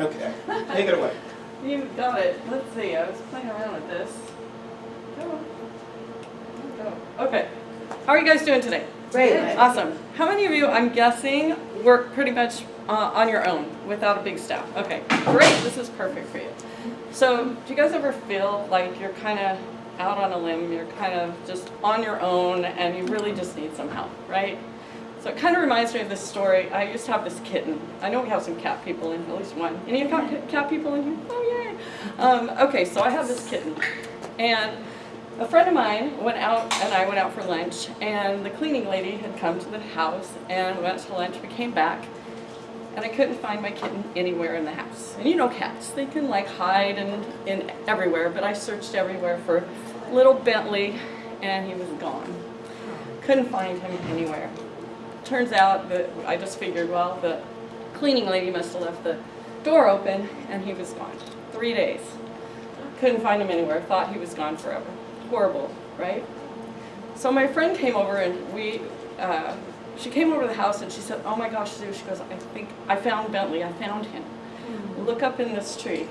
Okay, take it away. You got it. Let's see, I was playing around with this. Come on. Go. Okay. How are you guys doing today? Great. Awesome. How many of you, I'm guessing, work pretty much uh, on your own without a big staff? Okay, great. This is perfect for you. So, do you guys ever feel like you're kind of out on a limb, you're kind of just on your own, and you really just need some help, right? So it kind of reminds me of this story. I used to have this kitten. I know we have some cat people in, at least one. Any cat, cat people in here? Oh, yay. Um, okay, so I have this kitten. And a friend of mine went out, and I went out for lunch, and the cleaning lady had come to the house, and went to lunch, we came back, and I couldn't find my kitten anywhere in the house. And you know cats, they can like hide and in everywhere, but I searched everywhere for little Bentley, and he was gone. Couldn't find him anywhere turns out that I just figured, well, the cleaning lady must have left the door open and he was gone. Three days. Couldn't find him anywhere. Thought he was gone forever. Horrible, right? So my friend came over and we, uh, she came over to the house and she said, oh my gosh, Sue, she goes, I think, I found Bentley, I found him. Look up in this tree.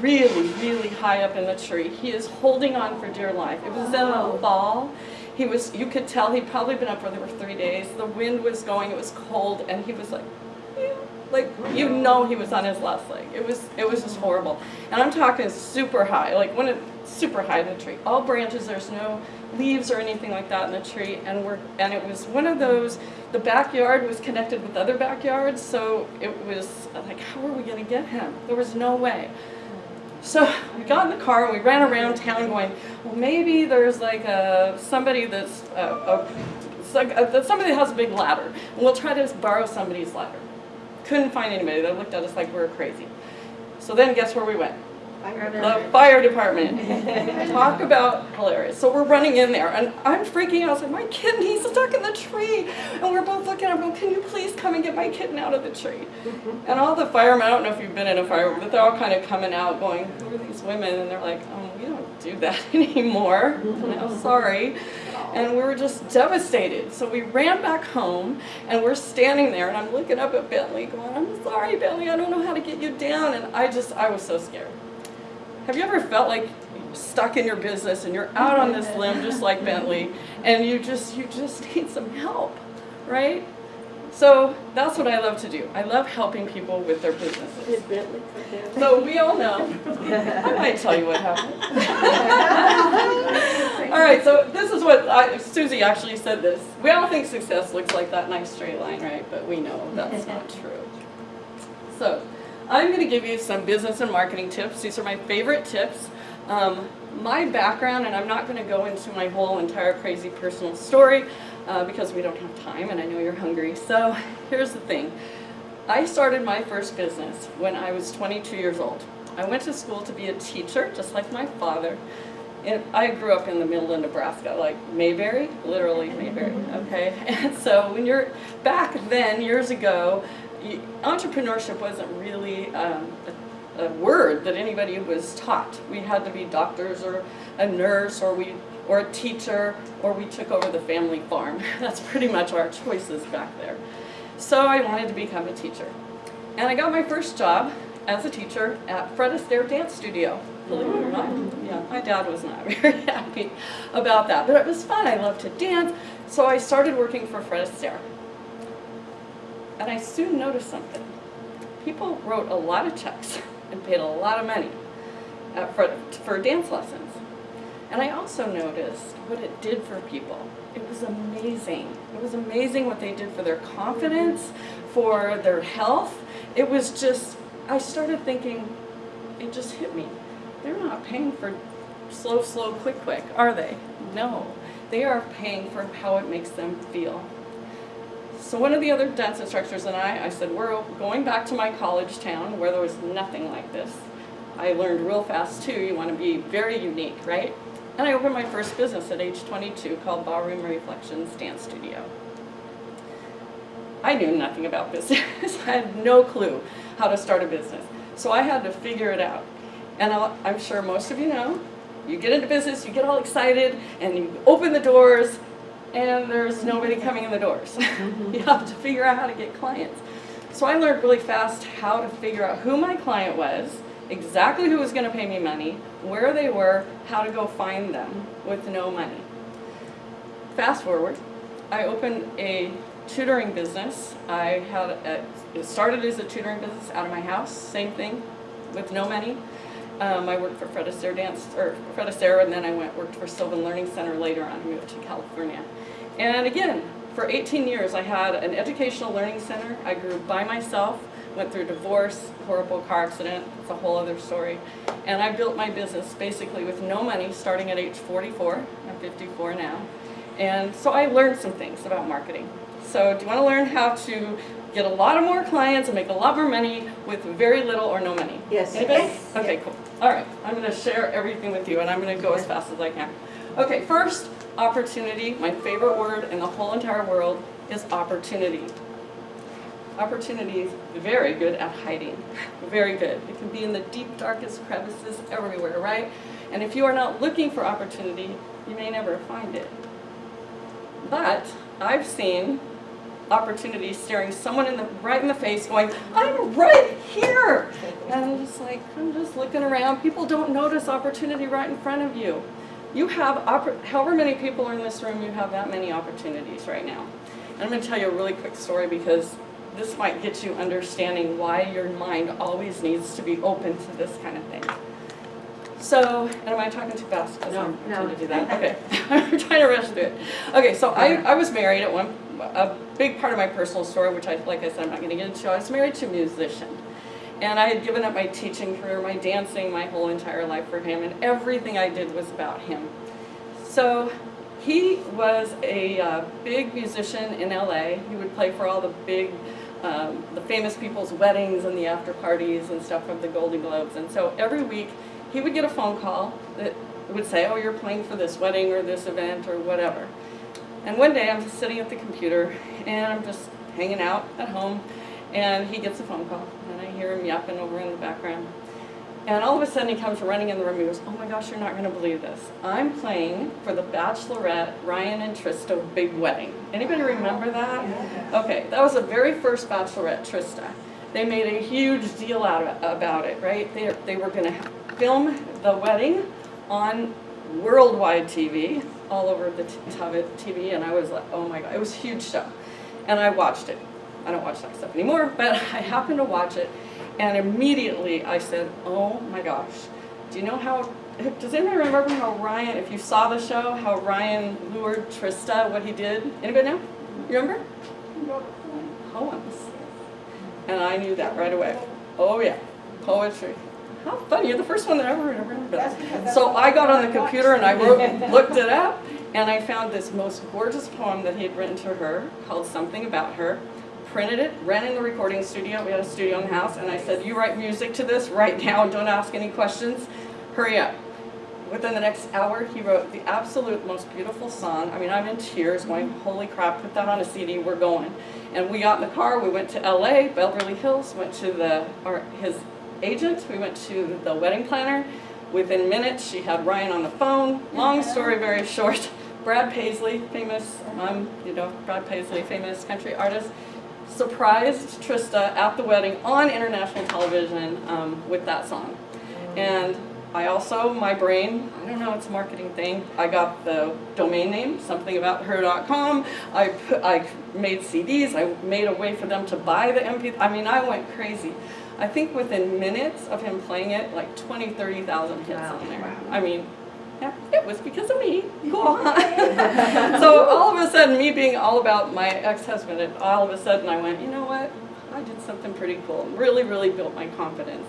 Really, really high up in the tree. He is holding on for dear life. It was in a fall he was, you could tell he'd probably been up for three days. The wind was going, it was cold, and he was like, like you know he was on his last leg. It was it was just horrible. And I'm talking super high, like when it super high in the tree. All branches, there's no leaves or anything like that in the tree. And we're and it was one of those the backyard was connected with other backyards, so it was like, how are we gonna get him? There was no way. So we got in the car and we ran around town going, well, maybe there's like a, somebody that's, a, a, somebody that has a big ladder. And we'll try to borrow somebody's ladder. Couldn't find anybody. They looked at us like we were crazy. So then guess where we went? The fire department. Talk about hilarious. So we're running in there, and I'm freaking out. I was like, my kitten, he's stuck in the tree. And we're both looking at him, going, can you please come and get my kitten out of the tree? Mm-hmm. And all the firemen, I don't know if you've been in a fire, but they're all kind of coming out going, who are these women? And they're like, oh, we don't do that anymore. Mm-hmm. I'm sorry. And we were just devastated. So we ran back home, and we're standing there, and I'm looking up at Bentley going, I'm sorry, Bentley, I don't know how to get you down. And I just, I was so scared. Have you ever felt like stuck in your business and you're out on this limb just like Bentley and you just you just need some help, right? So that's what I love to do. I love helping people with their businesses. So we all know. I might tell you what happened. all right, so this is what I, Susie actually said this. We all think success looks like that nice straight line, right? But we know that's not true. So I'm going to give you some business and marketing tips. These are my favorite tips. Um, my background, and I'm not going to go into my whole entire crazy personal story uh, because we don't have time and I know you're hungry. So here's the thing. I started my first business when I was 22 years old. I went to school to be a teacher, just like my father. And I grew up in the middle of Nebraska, like Mayberry, literally Mayberry, okay? And so when you're, back then, years ago, entrepreneurship wasn't really um, a, a, word that anybody was taught. We had to be doctors or a nurse or we or a teacher or we took over the family farm. That's pretty much our choices back there. So I wanted to become a teacher. And I got my first job as a teacher at Fred Astaire Dance Studio, believe it or not. Yeah, my dad was not very happy about that, but it was fun. I loved to dance. So I started working for Fred Astaire. And I soon noticed something. People wrote a lot of checks and paid a lot of money uh, for, for dance lessons. And I also noticed what it did for people. It was amazing. It was amazing what they did for their confidence, for their health. It was just, I started thinking, it just hit me. They're not paying for slow, slow, quick, quick, are they? No. They are paying for how it makes them feel. So one of the other dance instructors and I, I said, we're going back to my college town where there was nothing like this. I learned real fast too, you want to be very unique, right? And I opened my first business at age 22 called Ballroom Reflections Dance Studio. I knew nothing about business. I had no clue how to start a business. So I had to figure it out. And i am sure most of you know, you get into business, you get all excited, and you open the doors, and there's nobody coming in the doors. Mm-hmm. you have to figure out how to get clients. so I learned really fast how to figure out who my client was, exactly who was going to pay me money, where they were, how to go find them with no money. Fast forward, I opened a tutoring business. I had a, it started as a tutoring business out of my house, same thing, with no money. Um, I worked for Fred Astaire Dance, or Fred Astaire, and then I went worked for Sylvan Learning Center later on, moved to California. And again, for 18 years I had an educational learning center. I grew by myself, went through divorce, horrible car accident, it's a whole other story. And I built my business basically with no money starting at age 44, I'm 54 now. And so I learned some things about marketing. So do you want to learn how to get a lot of more clients and make a lot more money with very little or no money? Yes. Anybody? Yes. Okay, cool. All right, I'm going to share everything with you and I'm going to go as fast as I can. Okay, first, opportunity. My favorite word in the whole entire world is opportunity. Opportunity is very good at hiding. Very good. It can be in the deep, darkest crevices everywhere, right? And if you are not looking for opportunity, you may never find it. But I've seen opportunity staring someone in the right in the face going, I'm right here. And I'm just like, I'm just looking around. People don't notice opportunity right in front of you. You have, however many people are in this room, you have that many opportunities right now. And I'm going to tell you a really quick story because this might get you understanding why your mind always needs to be open to this kind of thing. So, and am I talking too fast? No, I'm no. trying to do that. Okay, I'm trying to rush through it. Okay, so I, I was married at one, a big part of my personal story, which I, like I said, I'm not going to get into. I was married to a musician. And I had given up my teaching career, my dancing, my whole entire life for him, and everything I did was about him. So he was a uh, big musician in LA. He would play for all the big, um, the famous people's weddings and the after parties and stuff of the Golden Globes. And so every week he would get a phone call that would say, oh, you're playing for this wedding or this event or whatever. And one day I'm just sitting at the computer and I'm just hanging out at home and he gets a phone call and I hear him yapping over in the background. And all of a sudden he comes running in the room. and goes, oh my gosh, you're not going to believe this. I'm playing for the Bachelorette Ryan and Trista Big Wedding. Anybody remember that? Okay, that was the very first Bachelorette Trista. They made a huge deal out of, about it, right? They, they were going to film the wedding on worldwide TV, all over the TV, and I was like, oh my god, it was a huge show. And I watched it. I don't watch that stuff anymore, but I happened to watch it, and immediately I said, oh my gosh, do you know how, does anybody remember how Ryan, if you saw the show, how Ryan lured Trista, what he did? Anybody know? You remember? Poems. And I knew that right away. Oh yeah, poetry. How funny, you're the first one that ever remembered that. So I got on the computer and I wrote, looked it up, and I found this most gorgeous poem that he had written to her called Something About Her printed it, ran in the recording studio, we had a studio in the house, and I said, you write music to this right now, don't ask any questions, hurry up. Within the next hour, he wrote the absolute most beautiful song. I mean, I'm in tears going, holy crap, put that on a CD, we're going. And we got in the car, we went to LA, Beverly Hills, went to the, or his agent, we went to the wedding planner. Within minutes, she had Ryan on the phone. Long story, very short. Brad Paisley, famous, um, you know, Brad Paisley, famous country artist, surprised Trista at the wedding on international television um, with that song. And I also, my brain, I don't know, it's a marketing thing. I got the domain name, somethingabouther.com. I, I made CDs. I made a way for them to buy the MP. I mean, I went crazy. I think within minutes of him playing it, like 20, 30,000 hits wow. on there. I mean, yeah, it was because of me. Go on. so all of a sudden, me being all about my ex-husband, all of a sudden I went, you know what? I did something pretty cool. Really, really built my confidence.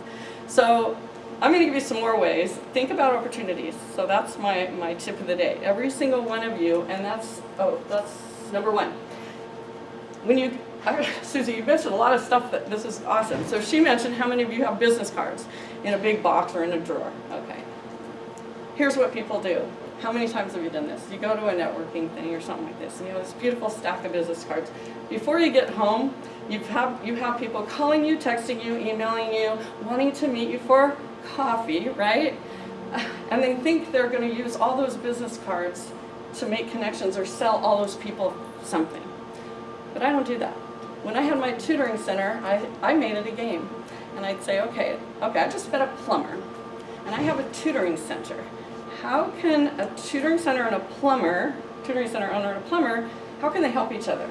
So I'm going to give you some more ways. Think about opportunities. So that's my, my tip of the day. Every single one of you, and that's, oh, that's number one. When you, Susie, you mentioned a lot of stuff that this is awesome. So she mentioned how many of you have business cards in a big box or in a drawer. Okay here's what people do. How many times have you done this? You go to a networking thing or something like this, and you have this beautiful stack of business cards. Before you get home, you have, you have people calling you, texting you, emailing you, wanting to meet you for coffee, right? And they think they're going to use all those business cards to make connections or sell all those people something. But I don't do that. When I had my tutoring center, I, I made it a game. And I'd say, okay, okay, I just met a plumber, and I have a tutoring center. How can a tutoring center and a plumber, tutoring center owner and a plumber, how can they help each other?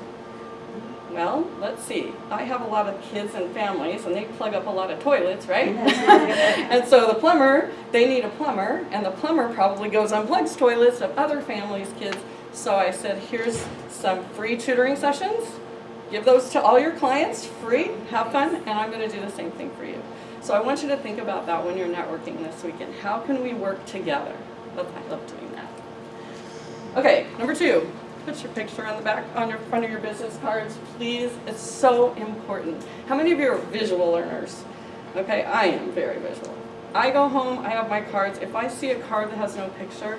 Well, let's see. I have a lot of kids and families, and they plug up a lot of toilets, right? and so the plumber, they need a plumber, and the plumber probably goes and plugs toilets of other families' kids. So I said, here's some free tutoring sessions. Give those to all your clients, free, have fun, and I'm going to do the same thing for you. So I want you to think about that when you're networking this weekend. How can we work together? Oh, I love doing that. Okay, number two, put your picture on the back, on your front of your business cards, please. It's so important. How many of you are visual learners? Okay, I am very visual. I go home, I have my cards. If I see a card that has no picture,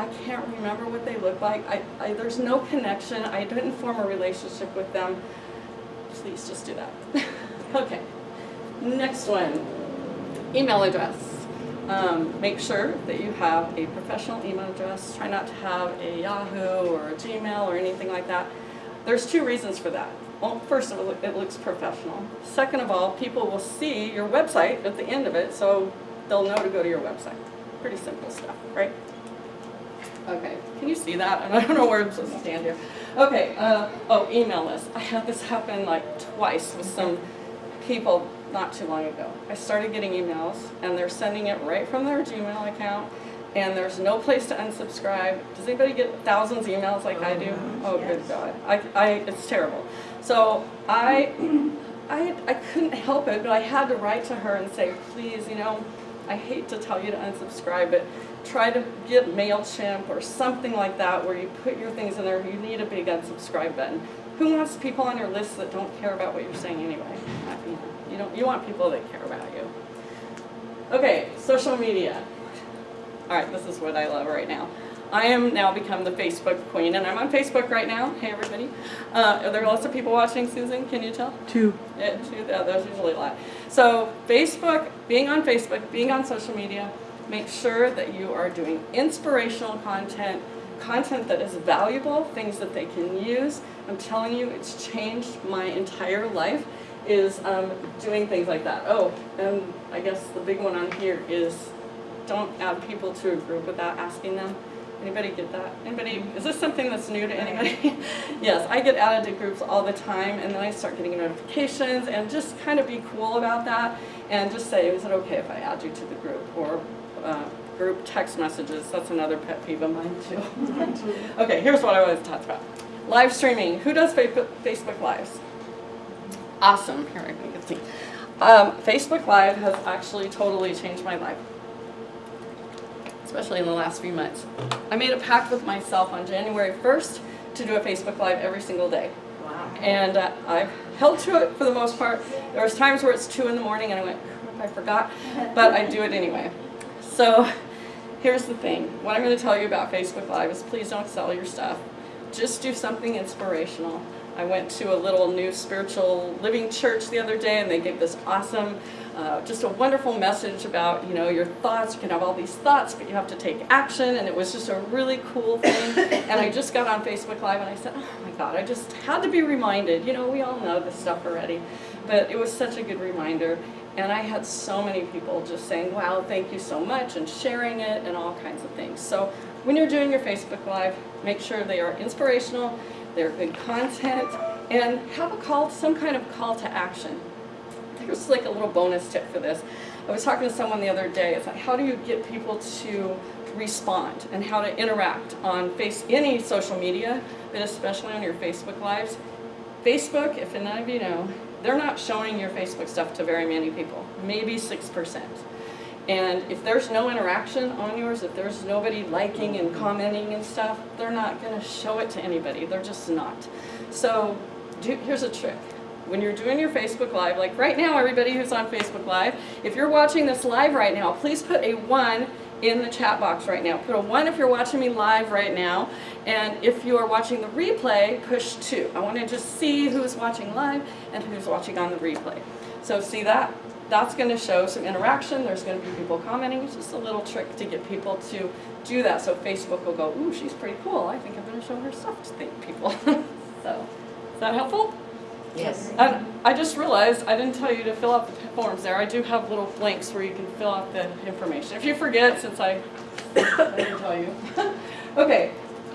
I can't remember what they look like. I, I, there's no connection. I didn't form a relationship with them. Please just do that. okay. Next one, email address. Um, make sure that you have a professional email address. Try not to have a Yahoo or a Gmail or anything like that. There's two reasons for that. Well, first of all, it looks professional. Second of all, people will see your website at the end of it, so they'll know to go to your website. Pretty simple stuff, right? Okay, can you see that? And I don't know where I'm supposed to stand here. Okay, uh, oh, email list. I had this happen like twice with some people not too long ago. I started getting emails and they're sending it right from their Gmail account and there's no place to unsubscribe. Does anybody get thousands of emails like I do? Oh, good God. I, I, it's terrible. So I, I, I couldn't help it, but I had to write to her and say, please, you know, I hate to tell you to unsubscribe, but try to get MailChimp or something like that where you put your things in there. You need a big unsubscribe button. Who wants people on your list that don't care about what you're saying anyway? You, don't, you want people that care about you. Okay, social media. All right, this is what I love right now. I am now become the Facebook queen, and I'm on Facebook right now. Hey, everybody. Uh, are there lots of people watching, Susan? Can you tell? Two. Yeah, two. Yeah, there's usually a lot. So Facebook, being on Facebook, being on social media, Make sure that you are doing inspirational content, content that is valuable, things that they can use. I'm telling you, it's changed my entire life, is um, doing things like that. Oh, and I guess the big one on here is don't add people to a group without asking them. Anybody get that? Anybody, is this something that's new to anybody? yes, I get added to groups all the time and then I start getting notifications and just kind of be cool about that and just say, is it okay if I add you to the group? Or uh, group text messages. That's another pet peeve of mine too. okay, here's what I want to talk about. Live streaming. Who does Facebook Lives? Awesome. Here I can see. Um, Facebook Live has actually totally changed my life, especially in the last few months. I made a pact with myself on January 1st to do a Facebook Live every single day. Wow. And uh, I've held to it for the most part. There was times where it's 2 in the morning and I went, I forgot, but I do it anyway. So here's the thing. What I'm going to tell you about Facebook Live is please don't sell your stuff. Just do something inspirational. I went to a little new spiritual living church the other day and they gave this awesome, uh, just a wonderful message about, you know, your thoughts. You can have all these thoughts, but you have to take action. And it was just a really cool thing. and I just got on Facebook Live and I said, oh my God, I just had to be reminded. You know, we all know this stuff already. But it was such a good reminder. And I had so many people just saying, wow, thank you so much, and sharing it, and all kinds of things. So when you're doing your Facebook Live, make sure they are inspirational, they're good content, and have a call, some kind of call to action. Here's like a little bonus tip for this. I was talking to someone the other day, it's like, how do you get people to respond and how to interact on face any social media, but especially on your Facebook Lives. Facebook, if none of you know, they're not showing your Facebook stuff to very many people, maybe 6%. And if there's no interaction on yours, if there's nobody liking and commenting and stuff, they're not going to show it to anybody. They're just not. So do, here's a trick. When you're doing your Facebook Live, like right now, everybody who's on Facebook Live, if you're watching this live right now, please put a 1 in the chat box right now. Put a 1 if you're watching me live right now. And if you are watching the replay, push 2. I want to just see who's watching live and who's watching on the replay. So see that? That's going to show some interaction. There's going to be people commenting. It's just a little trick to get people to do that. So Facebook will go, ooh, she's pretty cool. I think I'm going to show her stuff to people. so, is that helpful? Yes. And I just realized I didn't tell you to fill out the forms there. I do have little blanks where you can fill out the information. If you forget, since I, I didn't tell you. okay,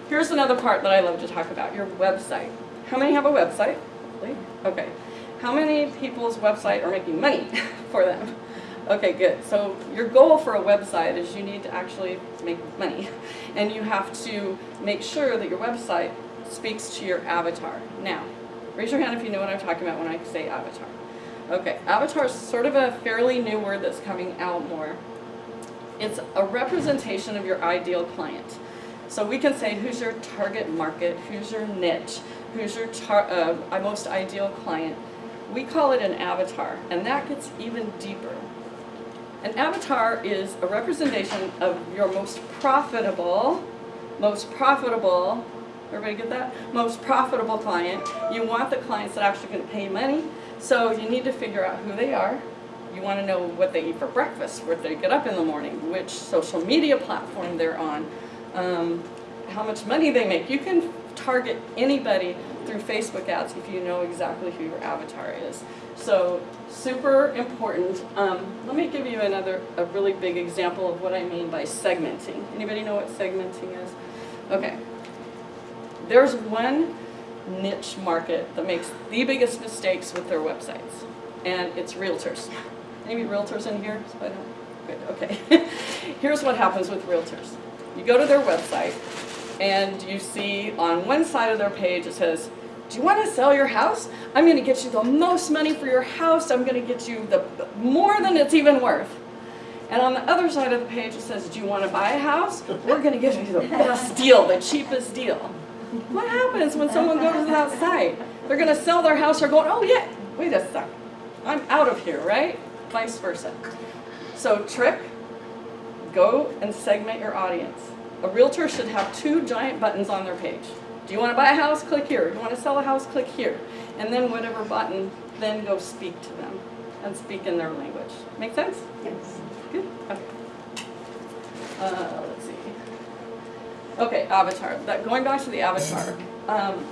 here's another part that I love to talk about, your website. How many have a website? Okay. How many people's website are making money for them? Okay, good. So your goal for a website is you need to actually make money. And you have to make sure that your website speaks to your avatar. Now, raise your hand if you know what I'm talking about when I say avatar. Okay, avatar is sort of a fairly new word that's coming out more. It's a representation of your ideal client. So we can say who's your target market, who's your niche, who's your uh, most ideal client. We call it an avatar, and that gets even deeper. An avatar is a representation of your most profitable, most profitable, everybody get that? Most profitable client. You want the clients that actually going to pay money, so you need to figure out who they are. You want to know what they eat for breakfast, where they get up in the morning, which social media platform they're on, um, how much money they make. You can target anybody through Facebook ads if you know exactly who your avatar is. So super important. Um, let me give you another, a really big example of what I mean by segmenting. Anybody know what segmenting is? Okay. There's one niche market that makes the biggest mistakes with their websites, and it's realtors. Any realtors in here? So Good, okay. Here's what happens with realtors. You go to their website, and you see on one side of their page it says, do you want to sell your house? I'm going to get you the most money for your house. I'm going to get you the more than it's even worth. And on the other side of the page it says, do you want to buy a house? We're going to give you the best deal, the cheapest deal. What happens when someone goes that site? They're going to sell their house or going, oh yeah, wait a sec. I'm out of here, right? Vice versa. So trick, go and segment your audience. A realtor should have two giant buttons on their page. Do you want to buy a house? Click here. Do you want to sell a house? Click here. And then whatever button, then go speak to them and speak in their language. Make sense? Yes. Good. Okay. Uh. Okay, avatar. That going back to the avatar. Um,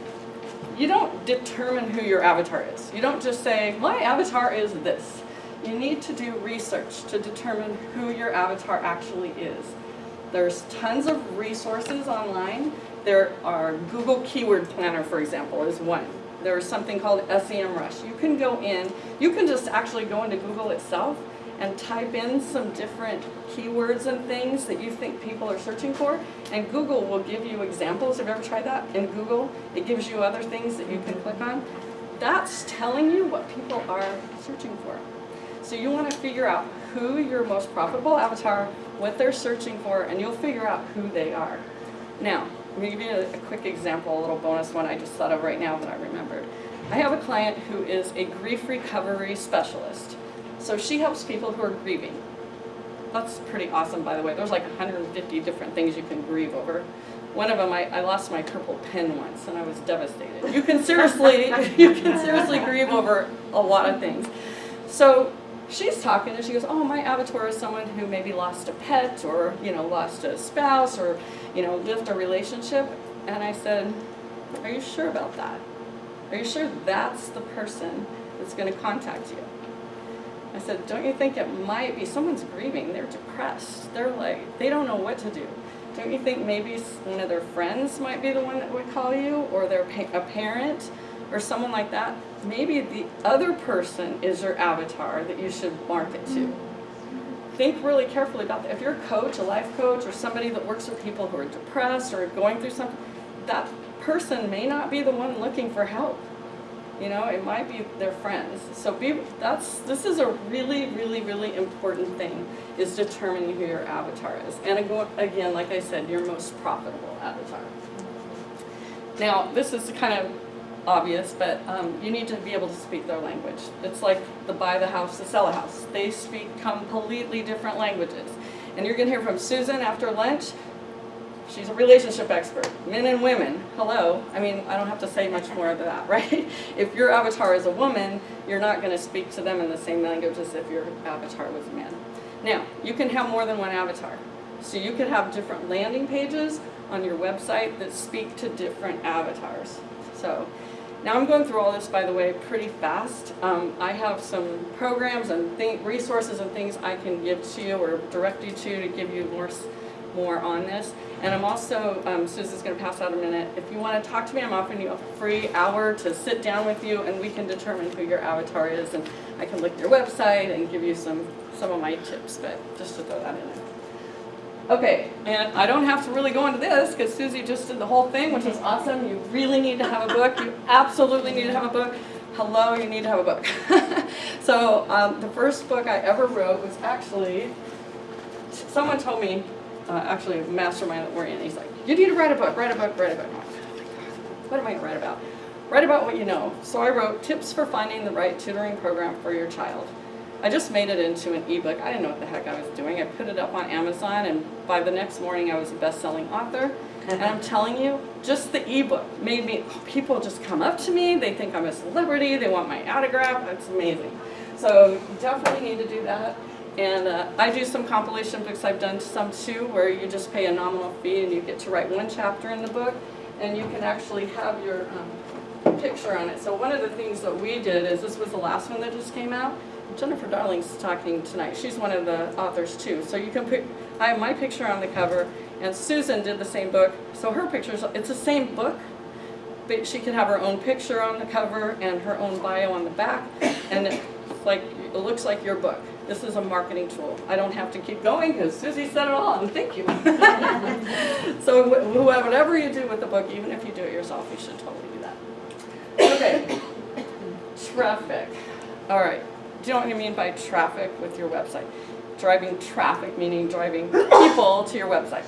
you don't determine who your avatar is. You don't just say, my avatar is this. You need to do research to determine who your avatar actually is. There's tons of resources online there are Google Keyword Planner, for example, is one. There's something called SEMrush. You can go in, you can just actually go into Google itself and type in some different keywords and things that you think people are searching for, and Google will give you examples. Have you ever tried that in Google? It gives you other things that you can click on. That's telling you what people are searching for. So you want to figure out who your most profitable avatar, what they're searching for, and you'll figure out who they are. Now, let me give you a, a quick example, a little bonus one I just thought of right now that I remembered. I have a client who is a grief recovery specialist. So she helps people who are grieving. That's pretty awesome, by the way. There's like 150 different things you can grieve over. One of them, I, I lost my purple pen once, and I was devastated. You can seriously, you can seriously grieve over a lot of things. So she's talking and she goes, oh, my avatar is someone who maybe lost a pet or, you know, lost a spouse or, you know, left a relationship. And I said, are you sure about that? Are you sure that's the person that's going to contact you? I said, don't you think it might be, someone's grieving, they're depressed, they're like, they don't know what to do. Don't you think maybe one of their friends might be the one that would call you, or their a parent, or someone like that? maybe the other person is your avatar that you should market to. Think really carefully about that. If you're a coach, a life coach, or somebody that works with people who are depressed or going through something, that person may not be the one looking for help. You know, it might be their friends. So be that's this is a really, really, really important thing is determining who your avatar is. And again, like I said, your most profitable avatar. Now, this is kind of obvious, but um, you need to be able to speak their language. It's like the buy the house, the sell a house. They speak completely different languages. And you're going to hear from Susan after lunch. She's a relationship expert. Men and women, hello. I mean, I don't have to say much more of that, right? If your avatar is a woman, you're not going to speak to them in the same language as if your avatar was a man. Now, you can have more than one avatar. So you could have different landing pages on your website that speak to different avatars. So Now I'm going through all this, by the way, pretty fast. Um, I have some programs and resources and things I can give to you or direct you to to give you more, more on this. And I'm also, um, Susan's going to pass out a minute. If you want to talk to me, I'm offering you a free hour to sit down with you and we can determine who your avatar is. And I can look at your website and give you some, some of my tips, but just to throw that in there. Okay, and I don't have to really go into this because Susie just did the whole thing, which is awesome. You really need to have a book. You absolutely need to have a book. Hello, you need to have a book. so um, the first book I ever wrote was actually, someone told me, uh, actually a mastermind that we're in, he's like, you need to write a book, write a book, write a book. I'm like, "Oh my God, What am I going to write about? Write about what you know. So I wrote tips for finding the right tutoring program for your child. I just made it into an ebook. I didn't know what the heck I was doing. I put it up on Amazon and by the next morning I was a best-selling author. And I'm telling you, just the ebook made me, people just come up to me, they think I'm a celebrity, they want my autograph, it's amazing. So you definitely need to do that. And uh, I do some compilation books, I've done some too, where you just pay a nominal fee and you get to write one chapter in the book and you can actually have your um, picture on it. So one of the things that we did is, this was the last one that just came out, Jennifer Darling's talking tonight. She's one of the authors too. So you can put, I have my picture on the cover, and Susan did the same book. So her pictures, it's the same book, but she can have her own picture on the cover and her own bio on the back, and it's like, it looks like your book. This is a marketing tool. I don't have to keep going because Susie said it all, and thank you. so wh- wh- whatever you do with the book, even if you do it yourself, you should totally do that. Okay, traffic. All right, do you know what I mean by traffic with your website? Driving traffic, meaning driving people to your website.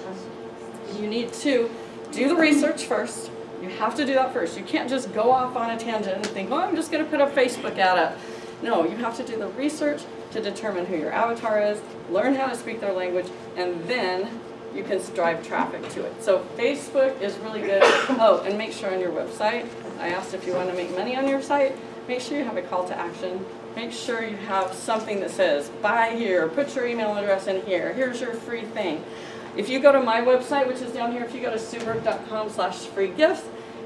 You need to do the research first. You have to do that first. You can't just go off on a tangent and think, oh, I'm just going to put a Facebook ad up. No, you have to do the research to determine who your avatar is, learn how to speak their language, and then you can drive traffic to it. So Facebook is really good. Oh, and make sure on your website, I asked if you want to make money on your site, make sure you have a call to action. Make sure you have something that says, buy here, put your email address in here, here's your free thing. If you go to my website, which is down here, if you go to sueberg.com slash free gifts,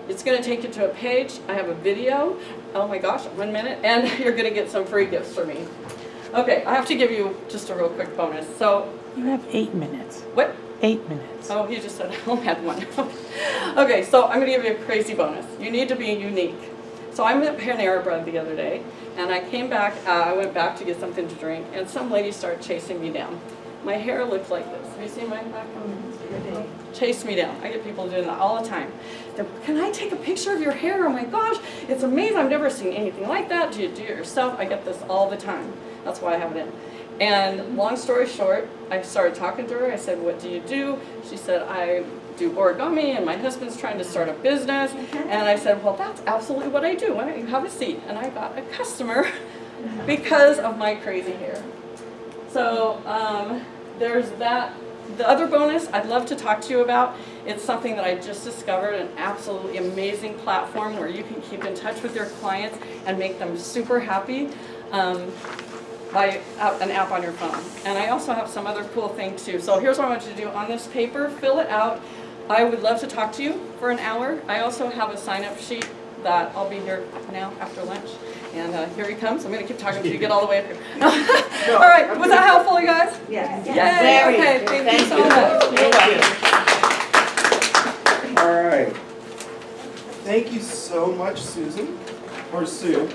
it's going to take you to a page. I have a video. Oh my gosh, one minute, and you're going to get some free gifts for me. Okay, I have to give you just a real quick bonus. So, You have eight minutes. what? Eight minutes. Oh, he just said I only had one. okay, so I'm going to give you a crazy bonus. You need to be unique. So I met Panera Bread the other day, and I came back, uh, I went back to get something to drink, and some lady started chasing me down. My hair looked like this. Have you seen mine back on? Chase me down. I get people doing that all the time. Can I take a picture of your hair? Oh my gosh, it's amazing. I've never seen anything like that. Do you do it yourself? I get this all the time. That's why I have it in. And long story short, I started talking to her. I said, what do you do? She said, I do origami and my husband's trying to start a business. And I said, well, that's absolutely what I do. Why don't you have a seat? And I got a customer because of my crazy hair. So um, there's that. The other bonus I'd love to talk to you about, it's something that I just discovered, an absolutely amazing platform where you can keep in touch with your clients and make them super happy um, by uh, an app on your phone. And I also have some other cool thing too. So here's what I want you to do. On this paper, fill it out. I would love to talk to you for an hour. I also have a sign-up sheet that I'll be here now after lunch. And uh, here he comes. I'm going to keep talking until you get all the way up here. all right, was that helpful, you guys? Yes. Yay, Very. okay, thank you so you. much. You're All right. Thank you so much, Susan, or Sue.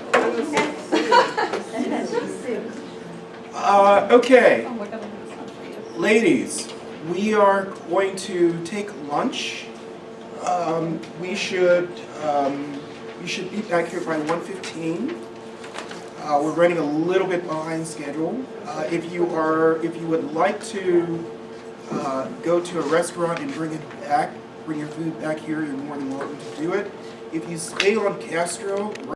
Uh, okay, Oh, we're gonna do this one for you. ladies, we are going to take lunch. Um, we should, um, we should be back here by 1:15. Uh, we're running a little bit behind schedule. Uh, if you are, if you would like to, uh, go to a restaurant and bring it back, bring your food back here, you're more than welcome to do it. If you stay on Castro,